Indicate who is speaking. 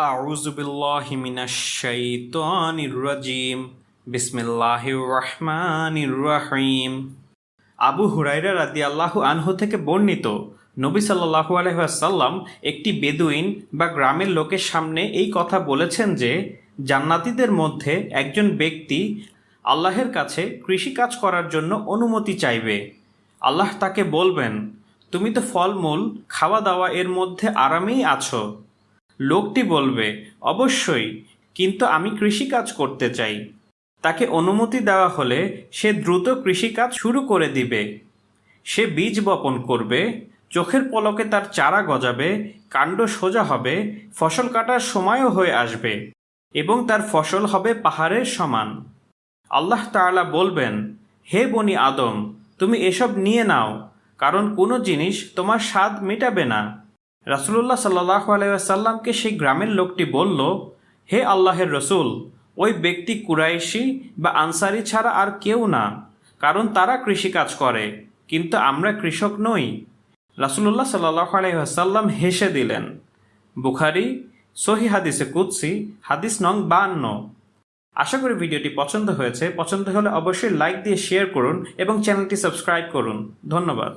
Speaker 1: أعوذ بالله من الشيطان الرجيم بسم الله الرحمن الرحيم আবু হুরাইরা রাদি আল্লাহ আনহু থেকে বর্ণিত নবী সাল্লাহু আলহাসাল্লাম একটি বেদুইন বা গ্রামের লোকের সামনে এই কথা বলেছেন যে জান্নাতীদের মধ্যে একজন ব্যক্তি আল্লাহের কাছে কৃষিকাজ করার জন্য অনুমতি চাইবে আল্লাহ তাকে বলবেন তুমি তো ফলমূল খাওয়া দাওয়া এর মধ্যে আরামেই আছো লোকটি বলবে, অবশ্যই, কিন্তু আমি কৃষিকাজ করতে চাই। তাকে অনুমতি দেওয়া হলে সে দ্রুত কৃষিকাজ শুরু করে দিবে। সে বীজ বপন করবে, চোখের পলকে তার চারা গজাবে, কাণ্ড সোজা হবে, ফসল কাটার সময়ও হয়ে আসবে এবং তার ফসল হবে পাহাড়ের সমান। আল্লাহ তাআলা বলবেন, হে বনি আদম, তুমি এসব নিয়ে নাও, কারণ কোনো জিনিস তোমার স্বাদ মেটাবে না। রাসুলুল্লাহ সাল্লাহ আলাইসাল্লামকে সেই গ্রামের লোকটি বলল, হে আল্লাহের রসুল, ওই ব্যক্তি কুরাইশি বা আনসারি ছাড়া আর কেউ না, কারণ তারা কৃষিকাজ করে, কিন্তু আমরা কৃষক নই। রাসুলুল্লাহ সাল্লাহ আলাইসাল্লাম হেসে দিলেন, বুখারি সহি হাদিসে কুৎসি হাদিস নং বান্ন আশা করি ভিডিওটি পছন্দ হয়েছে, পছন্দ হলে অবশ্যই লাইক দিয়ে শেয়ার করুন এবং চ্যানেলটি সাবস্ক্রাইব করুন। ধন্যবাদ।